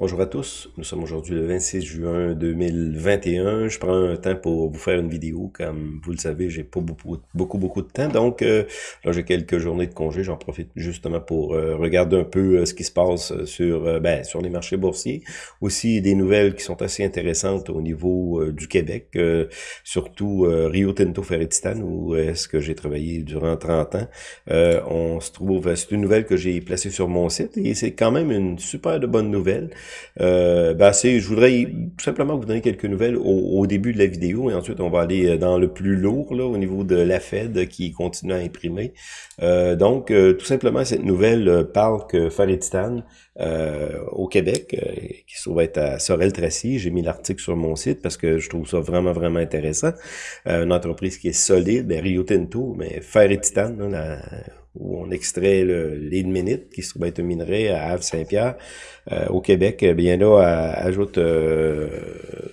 Bonjour à tous, nous sommes aujourd'hui le 26 juin 2021. Je prends un temps pour vous faire une vidéo. Comme vous le savez, j'ai pas beaucoup, beaucoup, beaucoup de temps. Donc euh, là, j'ai quelques journées de congé. J'en profite justement pour euh, regarder un peu euh, ce qui se passe sur, ben, sur les marchés boursiers. Aussi des nouvelles qui sont assez intéressantes au niveau du Québec, surtout Rio Tinto Ferretistan, où est-ce que j'ai travaillé durant 30 ans. on se trouve, c'est une nouvelle que j'ai placée sur mon site et c'est quand même une super de bonne nouvelle. Euh, ben je voudrais tout simplement vous donner quelques nouvelles au, début de la vidéo et ensuite on va aller euh, dans le plus lourd là, au niveau de la Fed qui continue à imprimer. Euh, donc, euh, tout simplement, cette nouvelle parle que au Québec, qui se trouve être à Sorel-Tracy, j'ai mis l'article sur mon site parce que je trouve ça vraiment, vraiment intéressant. une entreprise qui est solide, ben, Rio Tinto, mais Fer et où on extrait le qui se trouve être un minerai à Havre-Saint-Pierre, au Québec, eh bien là, ajoute euh, euh,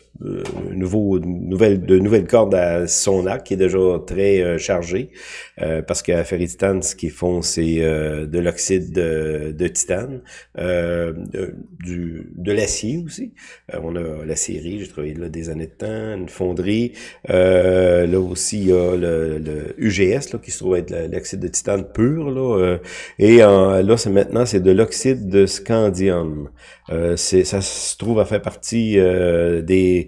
nouveau, nouvelle, de nouvelles cordes à son arc qui est déjà très euh, chargé euh, parce qu'à Ferritistan, ce qu'ils font, c'est de l'oxyde de, de, titane, du, de l'acier aussi. on a l'acierie, j'ai travaillé là des années de temps, une fonderie. là aussi, il y a le, le UGS là, qui se trouve être l'oxyde de titane pur. Là, et là, c'est maintenant, c'est de l'oxyde de scandium. ça se trouve à faire partie des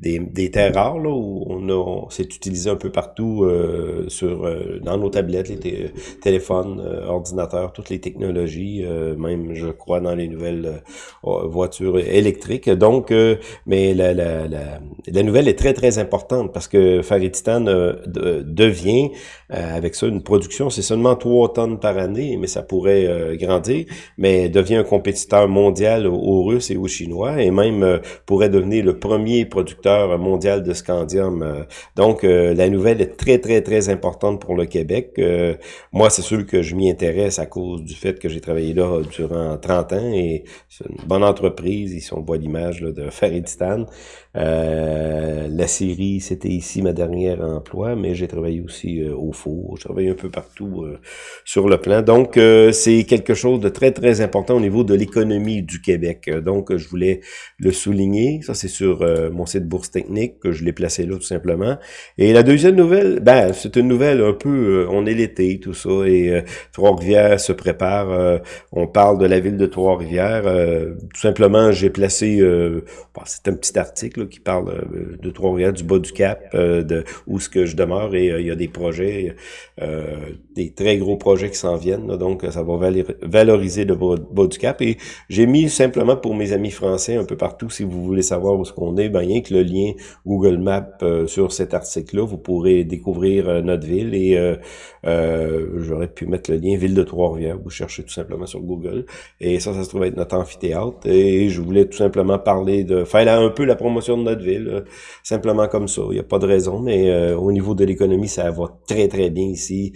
des, des terres rares là, où on a c'est utilisé un peu partout euh, sur euh, dans nos tablettes, les téléphones, euh, ordinateurs, toutes les technologies, même je crois dans les nouvelles voitures électriques. Donc, mais la, la, la, la, nouvelle est très très importante parce que Faritistan devient avec ça une production, c'est seulement 3 tonnes par année, mais ça pourrait grandir, mais devient un compétiteur mondial aux, Russes et aux Chinois et même pourrait devenir le premier producteur mondial de scandium. Euh, donc, euh, la nouvelle est très, très, très importante pour le Québec. Euh, moi, c'est sûr que je m'y intéresse à cause du fait que j'ai travaillé là durant 30 ans et c'est une bonne entreprise. Ils sont, on voit l'image de Faridistan. La série, c'était ici ma dernière emploi, mais j'ai travaillé aussi au four. J'ai travaillé un peu partout sur le plan. Donc, c'est quelque chose de très, très important au niveau de l'économie du Québec. Donc, je voulais le souligner. Ça, c'est sur mon site Bourse Technique, que je l'ai placé là tout simplement. Et la deuxième nouvelle, ben, c'est une nouvelle un peu, euh, on est l'été, tout ça, et euh, Trois-Rivières se prépare. Euh, on parle de la ville de Trois-Rivières. tout simplement, j'ai placé, c'est un petit article qui parle de Trois-Rivières, du bas du Cap, de où ce que je demeure, et il y a des projets, des très gros projets qui s'en viennent, donc ça va valoriser le bas, du Cap. Et j'ai mis simplement pour mes amis français un peu partout, si vous voulez savoir où ce qu'on est, ben rien que le lien Google Maps euh, sur cet article-là, vous pourrez découvrir euh, notre ville et euh, j'aurais pu mettre le lien Ville de Trois-Rivières, vous cherchez tout simplement sur Google. Et ça, ça se trouve être notre amphithéâtre. Et je voulais tout simplement parler de faire un peu la promotion de notre ville, simplement comme ça. Il n'y a pas de raison, mais au niveau de l'économie, ça va très très bien ici.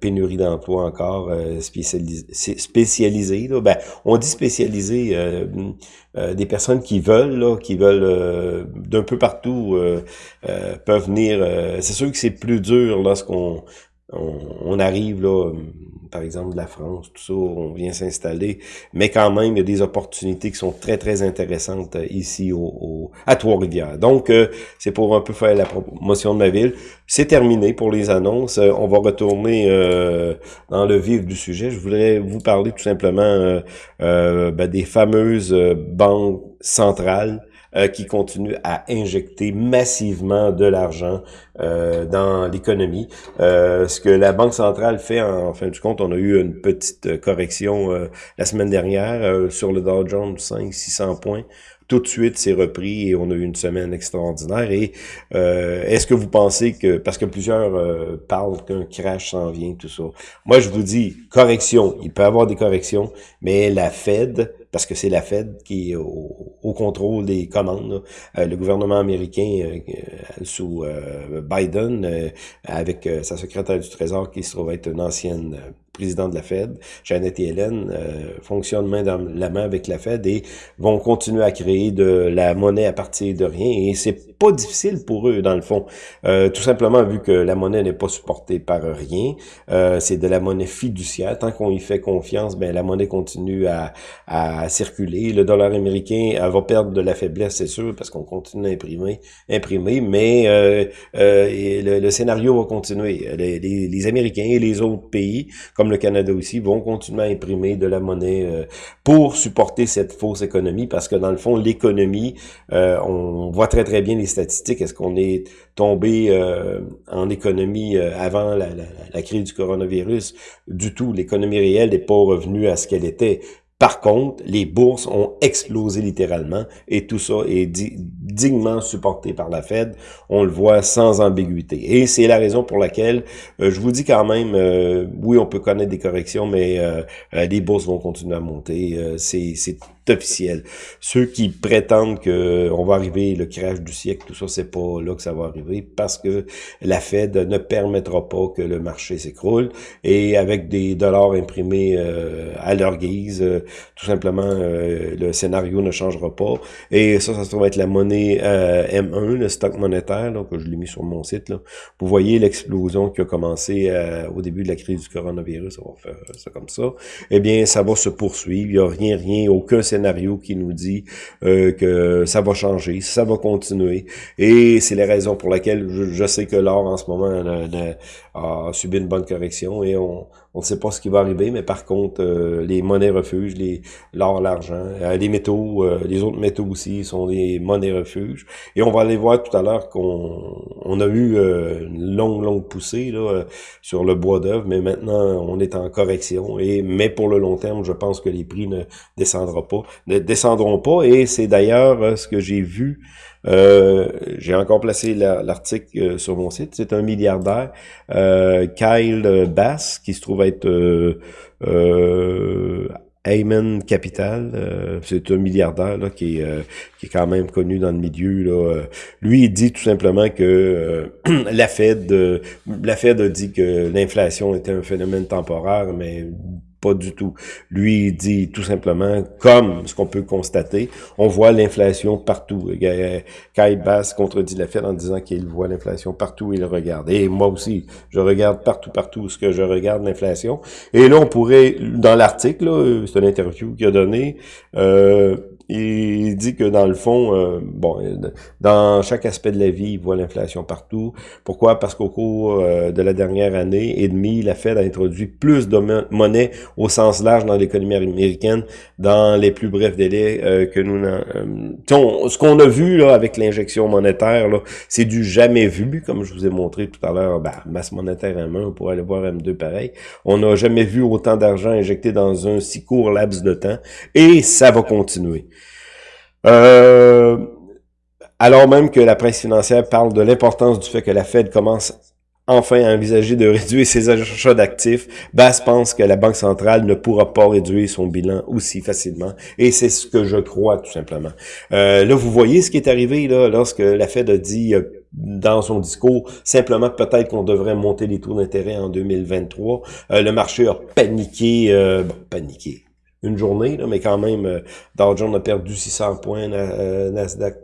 pénurie d'emploi encore, spécialisé. spécialisé ben, on dit spécialisé, des personnes qui veulent, là, qui veulent d'un peu partout euh, euh, peuvent venir. Euh, c'est sûr que c'est plus dur lorsqu'on on, arrive là, par exemple de la France, tout ça, on vient s'installer, mais quand même, il y a des opportunités qui sont très, très intéressantes ici au, à Trois-Rivières. Donc, c'est pour un peu faire la promotion de ma ville. C'est terminé pour les annonces. on va retourner dans le vif du sujet. Je voudrais vous parler tout simplement ben, des fameuses banques centrales euh, qui continue à injecter massivement de l'argent euh, dans l'économie. Euh, ce que la Banque centrale fait, en, fin du compte, on a eu une petite correction la semaine dernière sur le Dow Jones, 500-600 points tout de suite c'est repris et on a eu une semaine extraordinaire. Et est-ce que vous pensez que, parce que plusieurs parlent qu'un crash s'en vient, tout ça. Moi, je vous dis, correction, il peut y avoir des corrections, mais la Fed parce que c'est la Fed qui est au, contrôle des commandes. Euh, le gouvernement américain euh, euh, sous Biden, avec sa secrétaire du Trésor qui se trouve être une ancienne président de la Fed, Janet Yellen, euh, fonctionnent main dans la main avec la Fed et vont continuer à créer de la monnaie à partir de rien. Et c'est pas difficile pour eux, dans le fond. Euh, tout simplement, vu que la monnaie n'est pas supportée par rien, euh, c'est de la monnaie fiduciaire. Tant qu'on y fait confiance, ben la monnaie continue à, à circuler. Le dollar américain elle va perdre de la faiblesse, c'est sûr, parce qu'on continue à imprimer, imprimer mais euh, euh, le, scénario va continuer. Les, les, les Américains et les autres pays, comme le Canada aussi, vont continuer à imprimer de la monnaie euh, pour supporter cette fausse économie, parce que dans le fond, l'économie, euh, on voit très très bien les statistiques. Est-ce qu'on est tombé euh, en économie avant la, la, la, crise du coronavirus? Du tout. L'économie réelle n'est pas revenue à ce qu'elle était. Par contre, les bourses ont explosé littéralement et tout ça est dignement supporté par la Fed. On le voit sans ambiguïté. Et c'est la raison pour laquelle euh, je vous dis quand même, euh, oui, on peut connaître des corrections, mais euh, les bourses vont continuer à monter. c'est officiel. Ceux qui prétendent que on va arriver le crash du siècle, tout ça, c'est pas là que ça va arriver parce que la Fed ne permettra pas que le marché s'écroule et avec des dollars imprimés euh, à leur guise, euh, tout simplement, euh, le scénario ne changera pas. Et ça, ça se trouve être la monnaie M1, le stock monétaire, là, que je l'ai mis sur mon site. Là. Vous voyez l'explosion qui a commencé au début de la crise du coronavirus, on va faire ça comme ça. Eh bien, ça va se poursuivre. Il n'y a rien, rien, aucun scénario scénario qui nous dit euh, que ça va changer, ça va continuer. Et c'est la raison pour laquelle je, sais que l'or en ce moment a, subi une bonne correction et on ne sait pas ce qui va arriver, mais par contre, euh, les monnaies refuges, les l'or, l'argent, euh, les métaux, les autres métaux aussi sont des monnaies refuges. Et on va aller voir tout à l'heure qu'on on a eu une longue, longue poussée là, sur le bois d'œuvre, mais maintenant on est en correction. Et mais pour le long terme, je pense que les prix ne descendront pas ne descendront pas. Et c'est d'ailleurs euh, ce que j'ai vu. Euh, j'ai encore placé l'article euh, sur mon site. C'est un milliardaire, Kyle Bass, qui se trouve être euh, Ayman Capital, c'est un milliardaire là, qui, est, qui est quand même connu dans le milieu. Là. Lui, il dit tout simplement que la Fed, la Fed a dit que l'inflation était un phénomène temporaire, mais pas du tout. Lui, dit tout simplement, comme ce qu'on peut constater, on voit l'inflation partout. Kai Bass contredit la Fed en disant qu'il voit l'inflation partout il regarde. Et moi aussi, je regarde partout, partout ce que je regarde l'inflation. Et là, on pourrait, dans l'article, c'est une interview qu'il a donné, euh, il dit que dans le fond, euh, bon, dans chaque aspect de la vie, il voit l'inflation partout. Pourquoi? Parce qu'au cours euh, de la dernière année et demie, la Fed a introduit plus de monnaie au sens large dans l'économie américaine dans les plus brefs délais euh, que nous... ce qu'on a vu là avec l'injection monétaire, là, c'est du jamais vu, comme je vous ai montré tout à l'heure, ben, masse monétaire M1, on pourrait aller voir M2 pareil. On n'a jamais vu autant d'argent injecté dans un si court laps de temps et ça va continuer. Euh, alors même que la presse financière parle de l'importance du fait que la Fed commence enfin à envisager de réduire ses achats d'actifs, Bass pense que la Banque centrale ne pourra pas réduire son bilan aussi facilement. Et c'est ce que je crois, tout simplement. Euh, là, vous voyez ce qui est arrivé là lorsque la Fed a dit euh, dans son discours simplement peut-être qu'on devrait monter les taux d'intérêt en 2023. Euh, le marché a paniqué, paniqué une journée, là, mais quand même, euh, Dow Jones a perdu 600 points, euh, Nasdaq,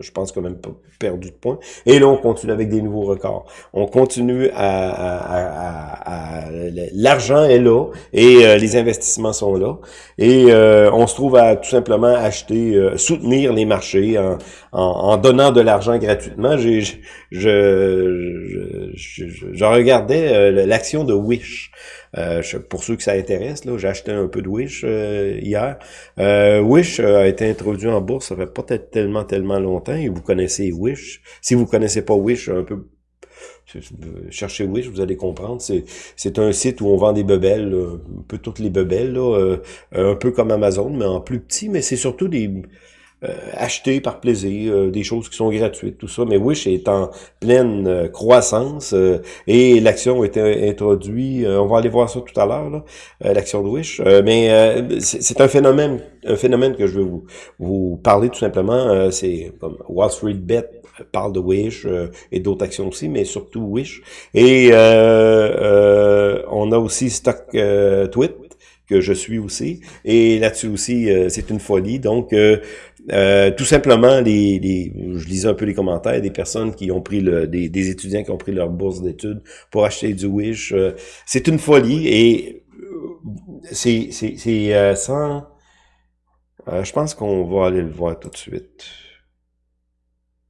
je, pense quand même pas perdu de points. Et là, on continue avec des nouveaux records. On continue à... à, à, L'argent est là et euh, les investissements sont là. Et euh, on se trouve à tout simplement acheter, soutenir les marchés en, en, en donnant de l'argent gratuitement. J'ai, je, je, je, je, regardais l'action de Wish. Euh, pour ceux que ça intéresse, là, j'ai acheté un peu de Wish euh, hier. Euh, Wish a été introduit en bourse, ça fait pas tellement, tellement longtemps, et vous connaissez Wish. Si vous connaissez pas Wish, un peu cherchez Wish, vous allez comprendre. C'est un site où on vend des bebelles, un peu toutes les bebelles, là, un peu comme Amazon, mais en plus petit, mais c'est surtout des euh, acheter par plaisir, euh, des choses qui sont gratuites, tout ça. Mais Wish est en pleine euh, croissance et l'action a été introduite. on va aller voir ça tout à l'heure, l'action de Wish. mais c'est un phénomène, un phénomène que je veux vous, vous parler tout simplement. c'est comme Wall Street Bet parle de Wish et d'autres actions aussi, mais surtout Wish. Et on a aussi Stock Tweet que je suis aussi. Et là-dessus aussi, c'est une folie. Donc, euh, tout simplement, les, les, je lisais un peu les commentaires des personnes qui ont pris le, des, des étudiants qui ont pris leur bourse d'études pour acheter du Wish. Euh, c'est une folie et euh, c'est c'est sans. je pense qu'on va aller le voir tout de suite.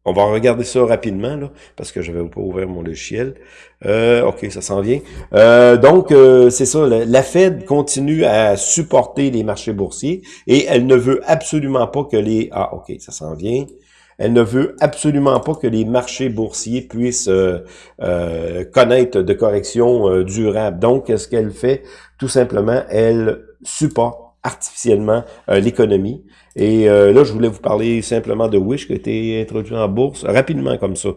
On va regarder ça rapidement, là, parce que je vais pas ouvrir mon logiciel. Euh, OK, ça s'en vient. Euh, donc, euh, c'est ça, la, Fed continue à supporter les marchés boursiers et elle ne veut absolument pas que les... Ah, OK, ça s'en vient. Elle ne veut absolument pas que les marchés boursiers puissent connaître de corrections durables. Donc, ce qu'elle fait, tout simplement, elle supporte artificiellement l'économie. Et euh, là, je voulais vous parler simplement de Wish qui a été introduit en bourse rapidement comme ça,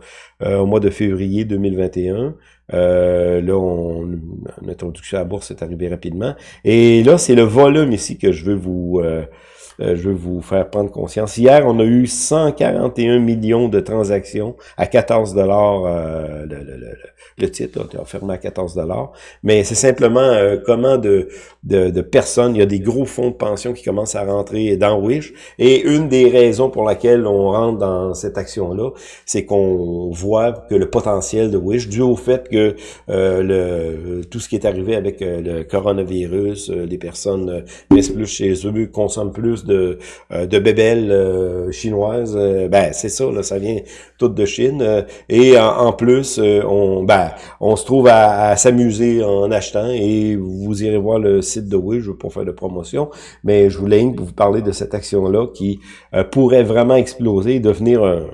euh, au mois de février 2021. Euh, là, on, l'introduction à la bourse est arrivée rapidement. Et là, c'est le volume ici que je veux vous euh, je veux vous faire prendre conscience. Hier, on a eu 141 millions de transactions à 14 dollars euh, le, le, le, le, titre, là, fermé à 14 dollars. Mais c'est simplement euh, comment de, de, de, personnes, il y a des gros fonds de pension qui commencent à rentrer dans Wish. Et une des raisons pour laquelle on rentre dans cette action-là, c'est qu'on voit que le potentiel de Wish, dû au fait que le, tout ce qui est arrivé avec le coronavirus, les personnes restent plus chez eux, consomment plus euh, de bébelles euh, chinoises, euh, ben c'est ça, là, ça vient tout de Chine. et en, plus, on, ben, on se trouve à, s'amuser en achetant et vous irez voir le site de Wish, je veux pas faire de promotion, mais je voulais vous parler de cette action-là qui pourrait vraiment exploser et devenir un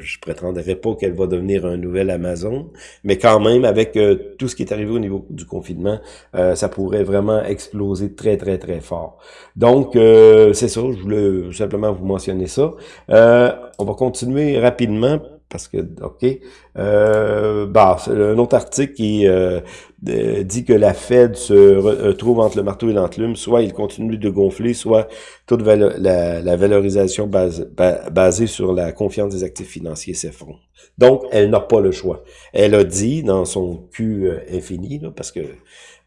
je prétendrai pas qu'elle va devenir un nouvel Amazon, mais quand même, avec euh, tout ce qui est arrivé au niveau du confinement, euh, ça pourrait vraiment exploser très, très, très fort. Donc, euh, c'est ça, je voulais simplement vous mentionner ça. on va continuer rapidement parce que, OK, euh, bah, un autre article qui euh, dit que la Fed se euh, trouve entre le marteau et l'enclume, soit il continue de gonfler, soit toute la, valorisation basée sur la confiance des actifs financiers s'effondre. Donc, elle n'a pas le choix. Elle a dit dans son Q infini, là, parce que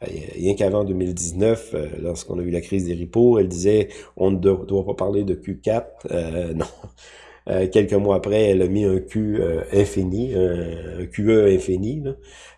rien qu'avant 2019, lorsqu'on a eu la crise des repos, elle disait on ne doit pas parler de Q4. non. Euh, quelques mois après, elle a mis un Q euh, infini, un QE infini. Là.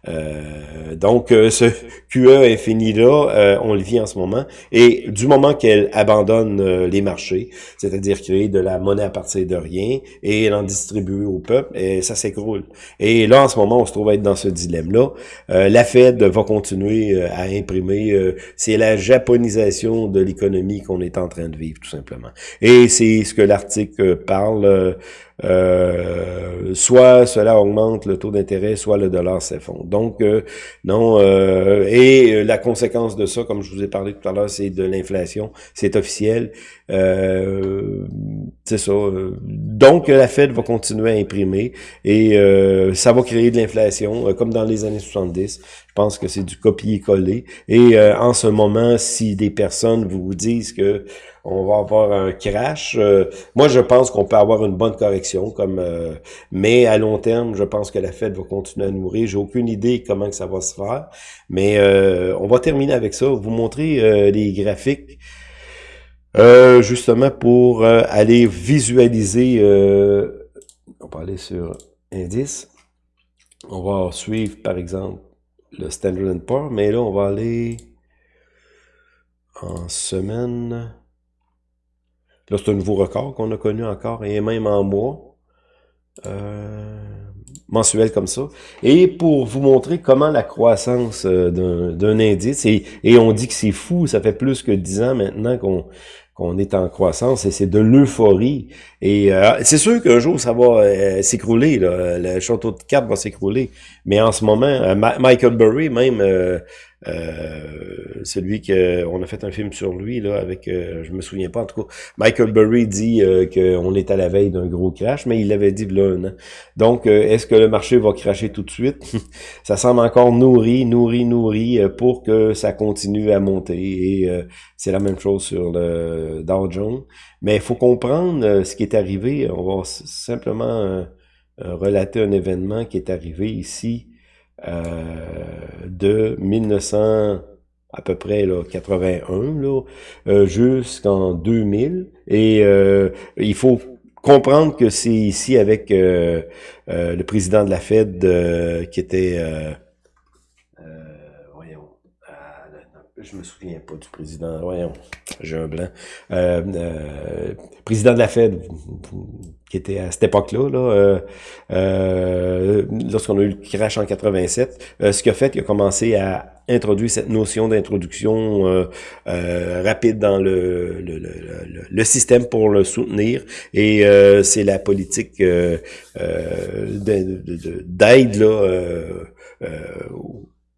Euh, donc, euh, ce QE infini-là, euh, on le vit en ce moment. Et du moment qu'elle abandonne les marchés, c'est-à-dire créer de la monnaie à partir de rien et en distribuer au peuple, et ça s'écroule. Et là, en ce moment, on se trouve à être dans ce dilemme-là. la Fed va continuer à imprimer. c'est la japonisation de l'économie qu'on est en train de vivre, tout simplement. Et c'est ce que l'article parle euh, soit cela augmente le taux d'intérêt, soit le dollar s'effondre. Donc, euh, non, euh, et la conséquence de ça, comme je vous ai parlé tout à l'heure, c'est de l'inflation, c'est officiel. c'est ça. Donc, la Fed va continuer à imprimer et ça va créer de l'inflation, comme dans les années 70. Je pense que c'est du copier-coller. Et en ce moment, si des personnes vous disent que on va avoir un crash. Euh, moi, je pense qu'on peut avoir une bonne correction, comme euh, mais à long terme, je pense que la Fed va continuer à nourrir. J'ai aucune idée comment que ça va se faire, mais euh, on va terminer avec ça. Vous montrer les graphiques. justement pour aller visualiser, on va aller sur indice. On va suivre par exemple le Standard Poor's, mais là on va aller en semaine. Là, c'est un nouveau record qu'on a connu encore, et même en mois. Euh, mensuel comme ça. Et pour vous montrer comment la croissance euh, d'un indice, et, on dit que c'est fou, ça fait plus que dix ans maintenant qu'on qu'on est en croissance et c'est de l'euphorie. Et euh, c'est sûr qu'un jour ça va s'écrouler, le château de cartes va s'écrouler, Mais en ce moment, Michael Burry, même euh, celui que on a fait un film sur lui là avec euh, je me souviens pas en tout cas Michael Burry dit euh, qu'on est à la veille d'un gros crash mais il l'avait dit là donc est-ce que le marché va cracher tout de suite? Ça semble encore nourri nourri nourri pour que ça continue à monter. Et c'est la même chose sur le Dow Jones. Mais il faut comprendre ce qui est arrivé. On va simplement relater un événement qui est arrivé ici de 1900 à peu près là, 81 là, euh, jusqu'en 2000. Et euh, il faut comprendre que c'est ici avec le président de la Fed qui était voyons je me souviens pas du président voyons j'ai un blanc président de la Fed qui était à cette époque-là, là, euh, euh, lorsqu'on a eu le crash en 87, euh, ce qu'il a fait, il a commencé à introduire cette notion d'introduction rapide dans le, système pour le soutenir. Et c'est la politique d'aide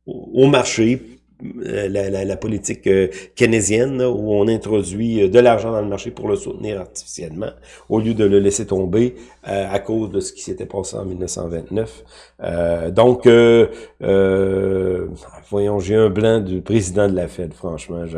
au marché euh, la, la, la, politique euh, keynésienne, où on introduit euh, de l'argent dans le marché pour le soutenir artificiellement, au lieu de le laisser tomber à cause de ce qui s'était passé en 1929. donc, voyons, j'ai un blanc du président de la Fed, franchement. Je...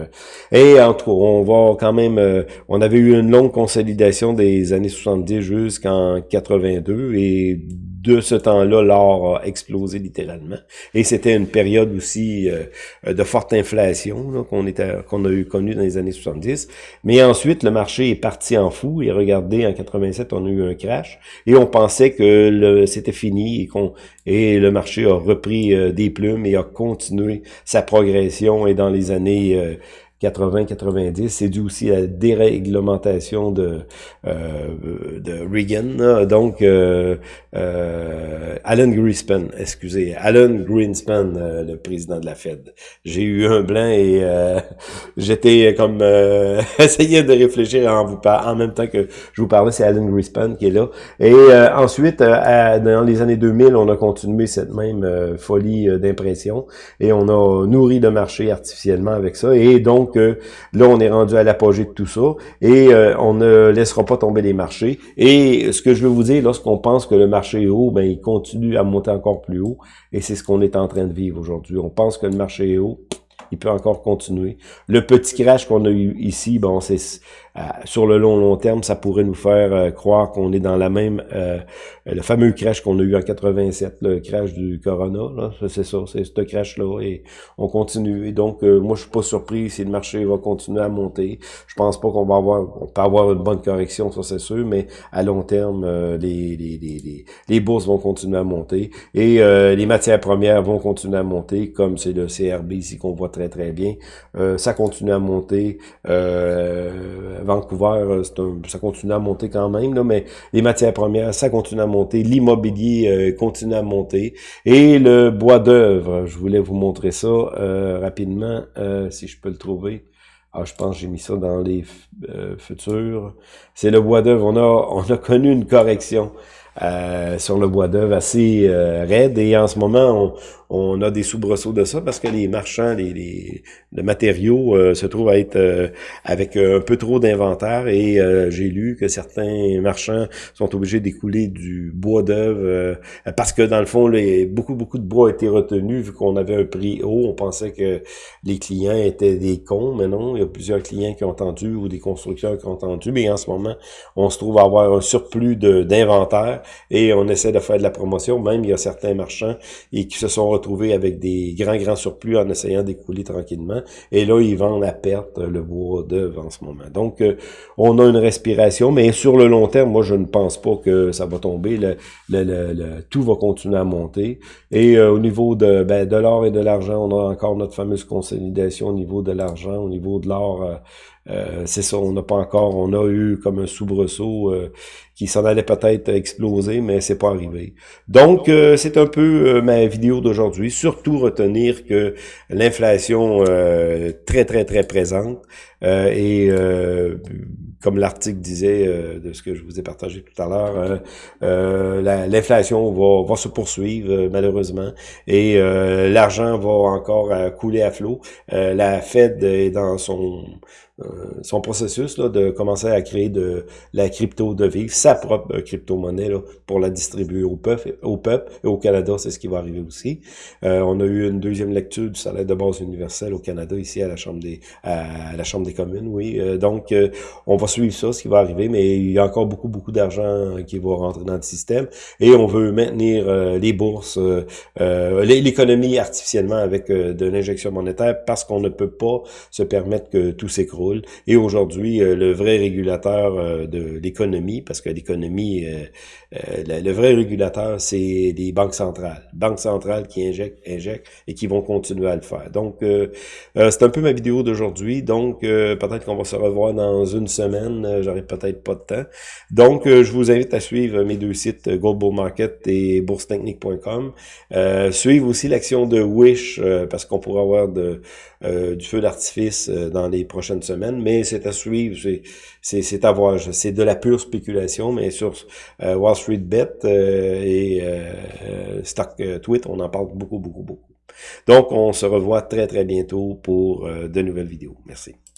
Et en tout on va quand même... on avait eu une longue consolidation des années 70 jusqu'en 82, et de ce temps-là, l'or a explosé littéralement. Et c'était une période aussi euh, de forte inflation qu'on a eu connu dans les années 70. Mais ensuite, le marché est parti en fou. Et regardez, en 87, on a eu un crash. Et on pensait que c'était fini et, qu'on et le marché a repris euh, des plumes et a continué sa progression. Et dans les années... Euh, 80-90. C'est dû aussi à la déréglementation de, euh, de Reagan. Donc, euh, euh, Alan Greenspan, excusez, Alan Greenspan, euh, le président de la Fed. J'ai eu un blanc et euh, j'étais comme euh, essayé de réfléchir en vous en même temps que je vous parlais, c'est Alan Greenspan qui est là. Et ensuite, dans les années 2000, on a continué cette même folie d'impression et on a nourri le marché artificiellement avec ça. Et donc, donc, là, on est rendu à l'apogée de tout ça et euh, on ne laissera pas tomber les marchés. Et ce que je veux vous dire, lorsqu'on pense que le marché est haut, ben il continue à monter encore plus haut et c'est ce qu'on est en train de vivre aujourd'hui. On pense que le marché est haut, il peut encore continuer. Le petit crash qu'on a eu ici, bon, c'est euh, sur le long long terme, ça pourrait nous faire euh, croire qu'on est dans la même euh, le fameux crash qu'on a eu en 87, le crash du Corona, c'est ça, c'est ce crash-là, et on continue. Et donc, moi, je suis pas surpris si le marché va continuer à monter. Je pense pas qu'on va avoir, on peut avoir une bonne correction, ça c'est sûr, mais à long terme, les, les, les, les, bourses vont continuer à monter et les matières premières vont continuer à monter, comme c'est le CRB ici qu'on voit très très bien. ça continue à monter. Vancouver, euh, ça continue à monter quand même, mais les matières premières, ça continue à monter. L'immobilier euh, continue à monter. Et le bois d'œuvre, je voulais vous montrer ça euh, rapidement, si je peux le trouver. Ah, je pense que j'ai mis ça dans les futurs. C'est le bois d'œuvre. On a, on a connu une correction. sur le bois d'œuvre assez raide et en ce moment on a des soubresauts de ça parce que les marchands, les, les, matériaux euh, se trouvent à être euh, avec euh, un peu trop d'inventaire et j'ai lu que certains marchands sont obligés d'écouler du bois d'œuvre parce que dans le fond, les, beaucoup, beaucoup de bois a été retenu vu qu'on avait un prix haut. On pensait que les clients étaient des cons, mais non, il y a plusieurs clients qui ont entendu ou des constructeurs qui ont entendu, mais en ce moment, on se trouve à avoir un surplus d'inventaire et on essaie de faire de la promotion. Même il y a certains marchands et qui se sont retrouver avec des grands, grands surplus en essayant d'écouler tranquillement. Et là, ils vendent à perte le bois d'œuvre en ce moment. Donc, euh, on a une respiration, mais sur le long terme, moi, je ne pense pas que ça va tomber. Le, le, tout va continuer à monter. Et euh, au niveau de, ben, de l'or et de l'argent, on a encore notre fameuse consolidation au niveau de l'argent, au niveau de l'or. Euh, c'est ça, on n'a pas encore, on a eu comme un soubresaut qui s'en allait peut-être exploser, mais c'est pas arrivé. Donc, c'est un peu ma vidéo d'aujourd'hui. Surtout retenir que l'inflation très, très, très présente et comme l'article disait euh, de ce que je vous ai partagé tout à l'heure, euh, euh, l'inflation va, va, se poursuivre malheureusement et l'argent va encore couler à flot. la Fed est dans son euh, son processus là, de commencer à créer de la crypto de vivre, sa propre crypto-monnaie pour la distribuer au peuple, au peuple et au Canada, c'est ce qui va arriver aussi. Euh, on a eu une deuxième lecture du salaire de base universel au Canada, ici à la Chambre des à la Chambre communes, oui. Euh, donc, on va suivre ça, ce qui va arriver, mais il y a encore beaucoup, beaucoup d'argent qui va rentrer dans le système et on veut maintenir les bourses, l'économie artificiellement avec de l'injection monétaire parce qu'on ne peut pas se permettre que tout s'écroule et aujourd'hui, euh, le vrai régulateur euh, de l'économie, parce que l'économie, euh, le vrai régulateur, c'est les banques centrales. Banques centrales qui injectent, injectent et qui vont continuer à le faire. Donc, c'est un peu ma vidéo d'aujourd'hui. Donc, peut-être qu'on va se revoir dans une semaine. J'aurai peut-être pas de temps. Donc, je vous invite à suivre mes deux sites, Global Market et boursetechnique.com. suivre aussi l'action de Wish, parce qu'on pourra avoir de, du feu d'artifice dans les prochaines semaines mais c'est à suivre, c'est à voir. C'est de la pure spéculation, mais sur euh, Wall Street Bet euh, et euh, Stock Tweet, on en parle beaucoup, beaucoup, beaucoup. Donc, on se revoit très, très bientôt pour de nouvelles vidéos. Merci.